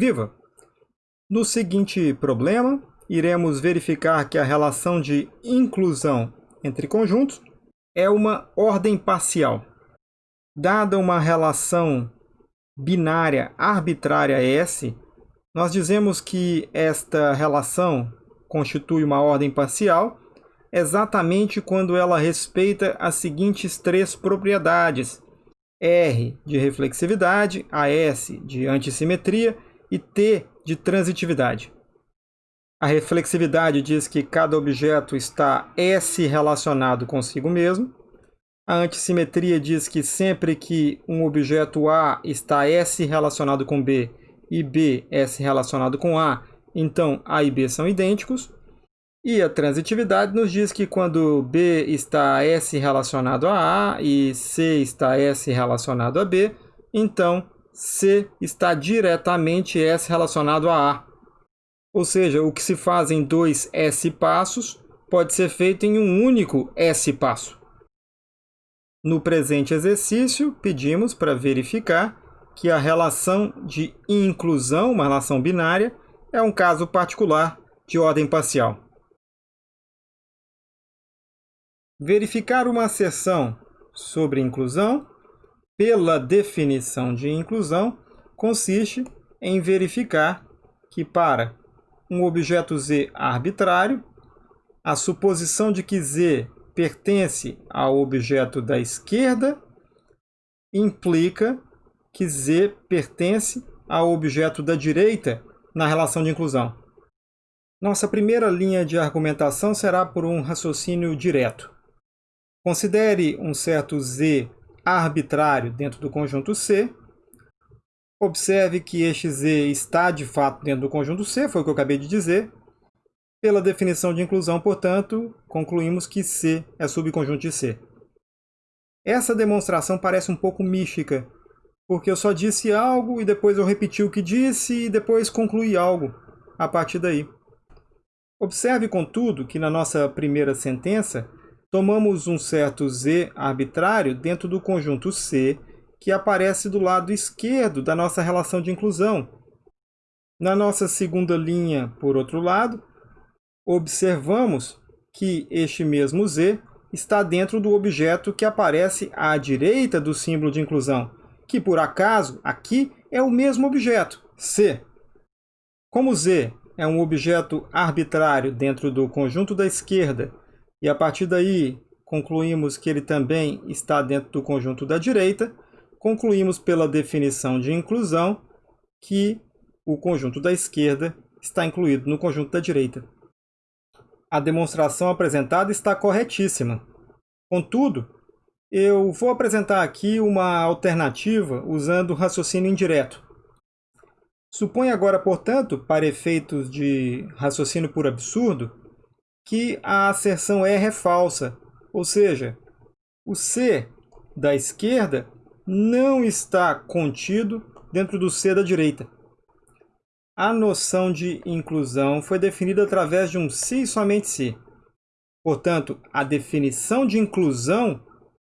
Viva! No seguinte problema, iremos verificar que a relação de inclusão entre conjuntos é uma ordem parcial. Dada uma relação binária arbitrária S, nós dizemos que esta relação constitui uma ordem parcial exatamente quando ela respeita as seguintes três propriedades. R de reflexividade, AS de antissimetria e T de transitividade. A reflexividade diz que cada objeto está S relacionado consigo mesmo. A antissimetria diz que sempre que um objeto A está S relacionado com B e B S relacionado com A, então A e B são idênticos. E a transitividade nos diz que quando B está S relacionado a A e C está S relacionado a B, então C está diretamente S relacionado a A. Ou seja, o que se faz em dois S passos pode ser feito em um único S passo. No presente exercício, pedimos para verificar que a relação de inclusão, uma relação binária, é um caso particular de ordem parcial. Verificar uma asserção sobre inclusão, pela definição de inclusão, consiste em verificar que para um objeto Z arbitrário, a suposição de que Z pertence ao objeto da esquerda implica que Z pertence ao objeto da direita na relação de inclusão. Nossa primeira linha de argumentação será por um raciocínio direto. Considere um certo Z arbitrário dentro do conjunto C. Observe que este Z está de fato dentro do conjunto C, foi o que eu acabei de dizer. Pela definição de inclusão, portanto, concluímos que C é subconjunto de C. Essa demonstração parece um pouco mística, porque eu só disse algo e depois eu repeti o que disse e depois concluí algo a partir daí. Observe, contudo, que na nossa primeira sentença tomamos um certo Z arbitrário dentro do conjunto C, que aparece do lado esquerdo da nossa relação de inclusão. Na nossa segunda linha, por outro lado, observamos que este mesmo Z está dentro do objeto que aparece à direita do símbolo de inclusão, que por acaso aqui é o mesmo objeto, C. Como Z é um objeto arbitrário dentro do conjunto da esquerda e a partir daí concluímos que ele também está dentro do conjunto da direita, concluímos pela definição de inclusão que o conjunto da esquerda está incluído no conjunto da direita. A demonstração apresentada está corretíssima. Contudo, eu vou apresentar aqui uma alternativa usando o raciocínio indireto. Suponha agora, portanto, para efeitos de raciocínio por absurdo, que a asserção R é falsa, ou seja, o C da esquerda não está contido dentro do C da direita. A noção de inclusão foi definida através de um se e somente se. Portanto, a definição de inclusão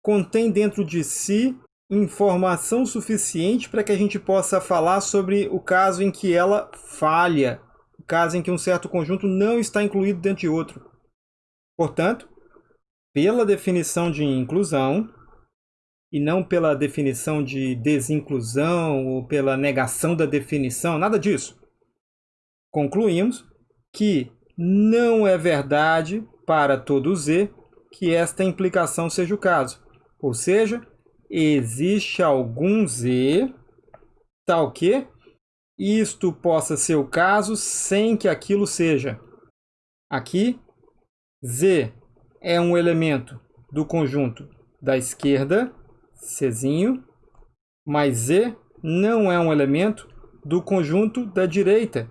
contém dentro de si informação suficiente para que a gente possa falar sobre o caso em que ela falha, caso em que um certo conjunto não está incluído dentro de outro. Portanto, pela definição de inclusão, e não pela definição de desinclusão ou pela negação da definição, nada disso. Concluímos que não é verdade para todo Z que esta implicação seja o caso. Ou seja, existe algum Z tal que isto possa ser o caso sem que aquilo seja. Aqui, Z é um elemento do conjunto da esquerda, Czinho, mas Z não é um elemento do conjunto da direita,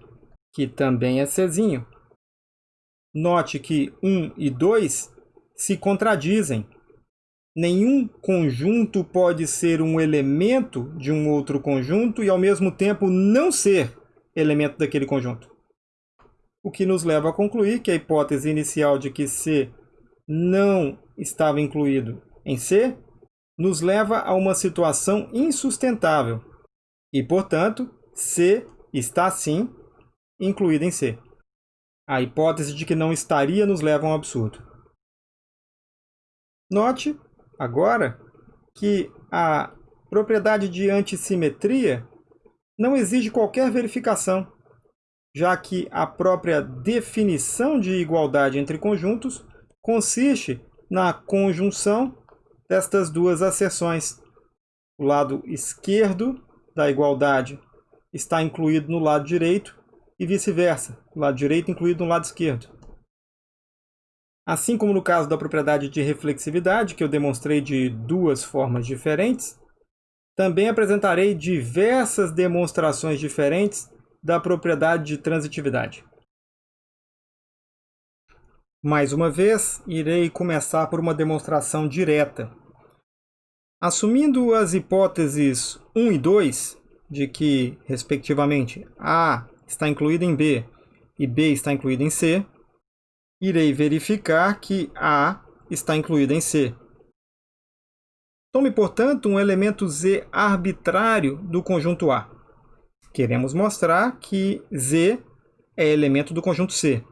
que também é Czinho. Note que 1 e 2 se contradizem nenhum conjunto pode ser um elemento de um outro conjunto e, ao mesmo tempo, não ser elemento daquele conjunto. O que nos leva a concluir que a hipótese inicial de que C não estava incluído em C nos leva a uma situação insustentável. E, portanto, C está sim incluída em C. A hipótese de que não estaria nos leva a um absurdo. Note, agora, que a propriedade de antissimetria não exige qualquer verificação, já que a própria definição de igualdade entre conjuntos consiste na conjunção destas duas asserções. O lado esquerdo da igualdade está incluído no lado direito e vice-versa, o lado direito incluído no lado esquerdo. Assim como no caso da propriedade de reflexividade, que eu demonstrei de duas formas diferentes, também apresentarei diversas demonstrações diferentes da propriedade de transitividade. Mais uma vez, irei começar por uma demonstração direta. Assumindo as hipóteses 1 e 2, de que, respectivamente, A está incluído em B e B está incluído em C, irei verificar que A está incluído em C. Tome, portanto, um elemento Z arbitrário do conjunto A. Queremos mostrar que Z é elemento do conjunto C.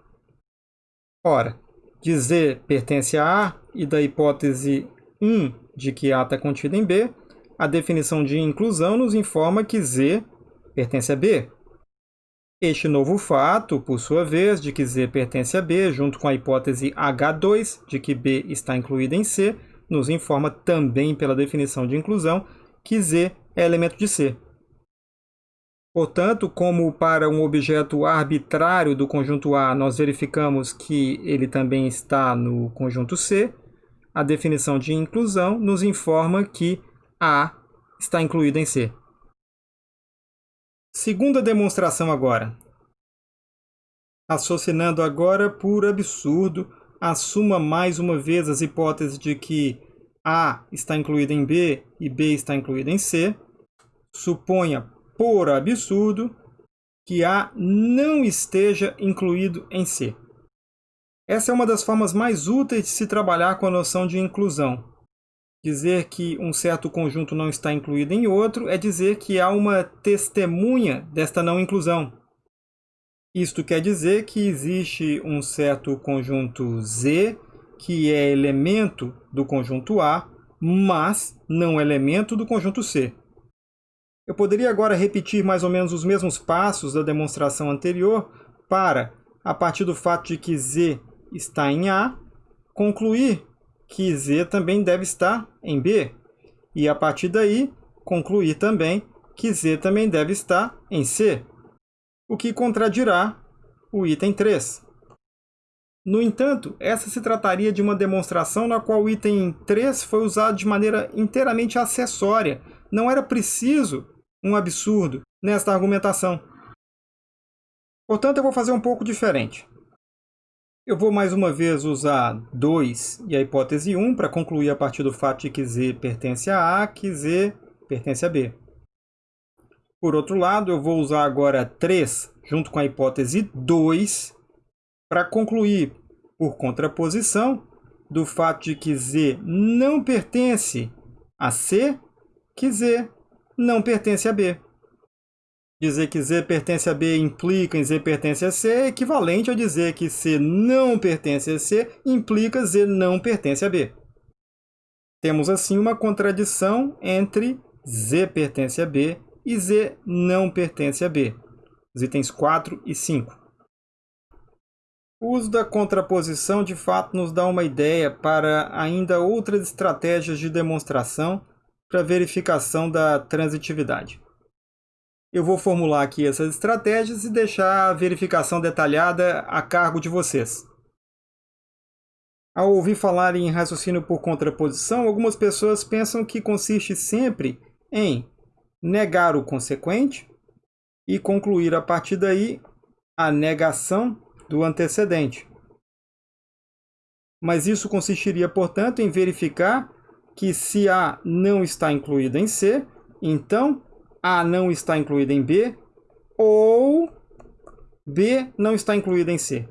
Ora, de Z pertence a A e da hipótese 1 de que A está contido em B, a definição de inclusão nos informa que Z pertence a B. Este novo fato, por sua vez, de que Z pertence a B, junto com a hipótese H2, de que B está incluída em C, nos informa também pela definição de inclusão que Z é elemento de C. Portanto, como para um objeto arbitrário do conjunto A nós verificamos que ele também está no conjunto C, a definição de inclusão nos informa que A está incluído em C. Segunda demonstração agora. Raciocinando agora por absurdo, assuma mais uma vez as hipóteses de que A está incluída em B e B está incluída em C. Suponha por absurdo que A não esteja incluído em C. Essa é uma das formas mais úteis de se trabalhar com a noção de inclusão, Dizer que um certo conjunto não está incluído em outro é dizer que há uma testemunha desta não inclusão. Isto quer dizer que existe um certo conjunto Z que é elemento do conjunto A, mas não elemento do conjunto C. Eu poderia agora repetir mais ou menos os mesmos passos da demonstração anterior para, a partir do fato de que Z está em A, concluir que Z também deve estar em B. E a partir daí, concluir também que Z também deve estar em C, o que contradirá o item 3. No entanto, essa se trataria de uma demonstração na qual o item 3 foi usado de maneira inteiramente acessória. Não era preciso um absurdo nesta argumentação. Portanto, eu vou fazer um pouco diferente. Eu vou mais uma vez usar 2 e a hipótese 1 para concluir a partir do fato de que Z pertence a A, que Z pertence a B. Por outro lado, eu vou usar agora 3 junto com a hipótese 2 para concluir, por contraposição, do fato de que Z não pertence a C, que Z não pertence a B. Dizer que Z pertence a B implica em Z pertence a C é equivalente a dizer que C não pertence a C implica Z não pertence a B. Temos assim uma contradição entre Z pertence a B e Z não pertence a B. Os itens 4 e 5. O uso da contraposição de fato nos dá uma ideia para ainda outras estratégias de demonstração para verificação da transitividade. Eu vou formular aqui essas estratégias e deixar a verificação detalhada a cargo de vocês. Ao ouvir falar em raciocínio por contraposição, algumas pessoas pensam que consiste sempre em negar o consequente e concluir a partir daí a negação do antecedente. Mas isso consistiria, portanto, em verificar que se A não está incluído em C, então a não está incluída em B ou B não está incluída em C.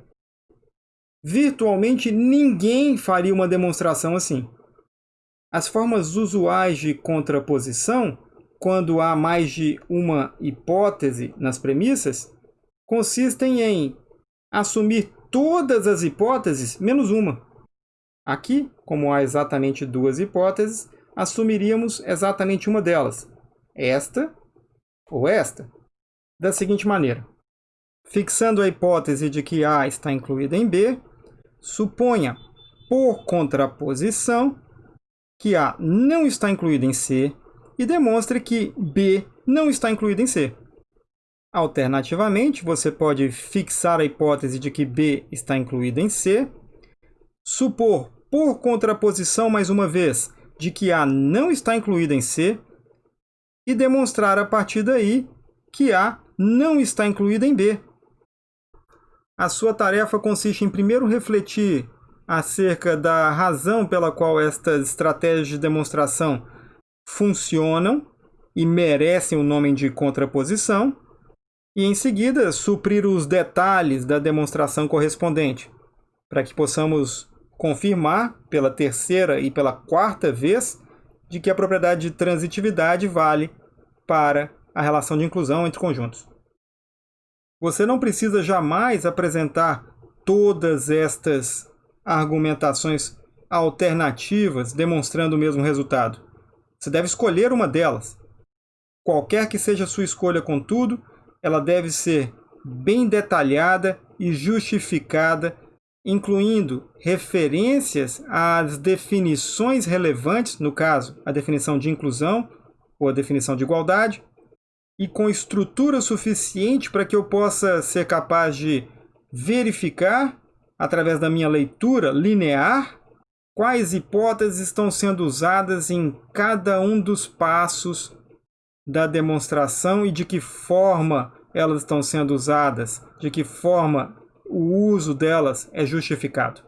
Virtualmente ninguém faria uma demonstração assim. As formas usuais de contraposição quando há mais de uma hipótese nas premissas, consistem em assumir todas as hipóteses menos uma. Aqui, como há exatamente duas hipóteses, assumiríamos exatamente uma delas, esta ou esta, da seguinte maneira. Fixando a hipótese de que A está incluída em B, suponha, por contraposição, que A não está incluída em C e demonstre que B não está incluída em C. Alternativamente, você pode fixar a hipótese de que B está incluída em C, supor, por contraposição mais uma vez, de que A não está incluída em C e demonstrar a partir daí que A não está incluída em B. A sua tarefa consiste em primeiro refletir acerca da razão pela qual estas estratégias de demonstração funcionam e merecem o nome de contraposição, e em seguida suprir os detalhes da demonstração correspondente, para que possamos confirmar pela terceira e pela quarta vez de que a propriedade de transitividade vale para a relação de inclusão entre conjuntos. Você não precisa jamais apresentar todas estas argumentações alternativas demonstrando o mesmo resultado. Você deve escolher uma delas. Qualquer que seja a sua escolha, contudo, ela deve ser bem detalhada e justificada, incluindo referências às definições relevantes, no caso, a definição de inclusão ou a definição de igualdade, e com estrutura suficiente para que eu possa ser capaz de verificar, através da minha leitura linear, quais hipóteses estão sendo usadas em cada um dos passos da demonstração e de que forma elas estão sendo usadas, de que forma o uso delas é justificado.